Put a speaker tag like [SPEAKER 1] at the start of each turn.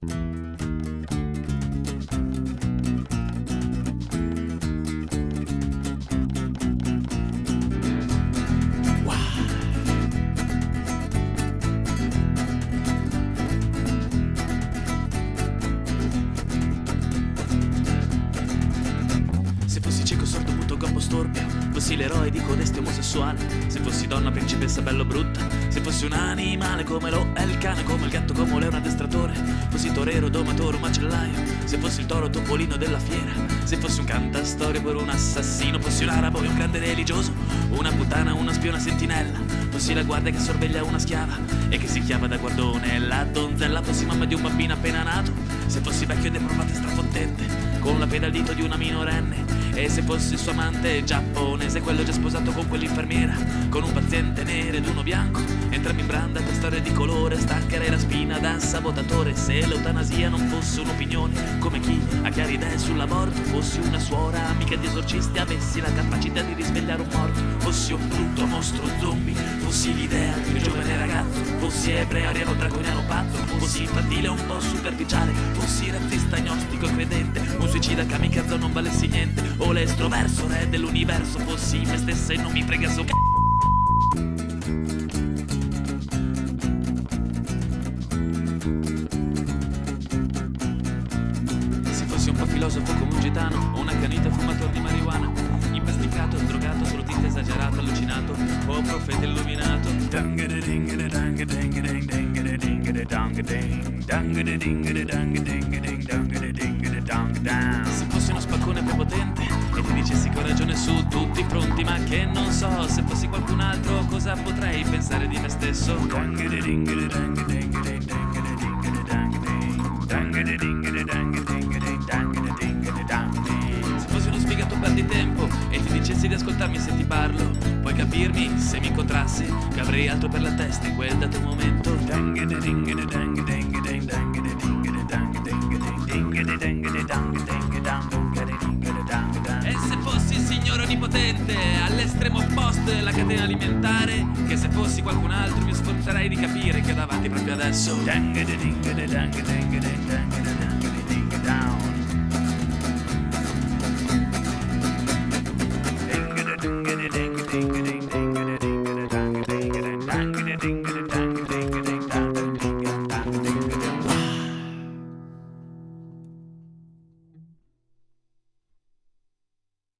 [SPEAKER 1] Se sordo, muto, gobbo, storpio Fossi l'eroe di codeste omosessuale Se fossi donna, principessa, bello, brutta Se fossi un animale come lo è il cane Come il gatto, come un leone addestratore Fossi torero, domatore, macellaio Se fossi il toro, topolino della fiera Se fossi un cantastorie per un assassino Fossi un arabo e un grande religioso Una puttana, una spiona sentinella Fossi la guardia che sorveglia una schiava E che si chiama da guardone La donzella fossi mamma di un bambino appena nato Se fossi vecchio e deprovato e strafottente con la peda al dito di una minorenne E se fossi il suo amante giapponese Quello già sposato con quell'infermiera Con un paziente nero ed uno bianco Entrambi in branda per storie di colore Staccherei la spina da sabotatore. Se l'eutanasia non fosse un'opinione Come chi ha chiare idee sull'aborto Fossi una suora amica di esorcisti Avessi la capacità di risvegliare un morto Fossi un brutto mostro zombie Fossi l'idea di un giovane ragazzo Fossi ebreo, ariano, draconiano, pazzo Fossi infantile, un po' superficiale Fossi razzista, agnostico e credente Un suicida kamikaze non valessi niente O l'estroverso, re dell'universo Fossi me stessa e non mi frega so c***o Se fossi un po' filosofo come un gitano O un accanito fumatore di marijuana Impasticato, drogato, assolutista esagerato, allucinato O profeta illuminato. Se ragione su tutti i fronti Ma che non so se fossi qualcun altro Cosa potrei pensare di me stesso Se fossi uno sfigato tempo e ti dicessi di ascoltarmi se ti parlo, puoi capirmi se mi incontrassi che avrei altro per la testa in quel dato momento. Onnipotente, all'estremo opposto della catena alimentare, che se fossi qualcun altro mi sforzerei di capire che davanti proprio adesso.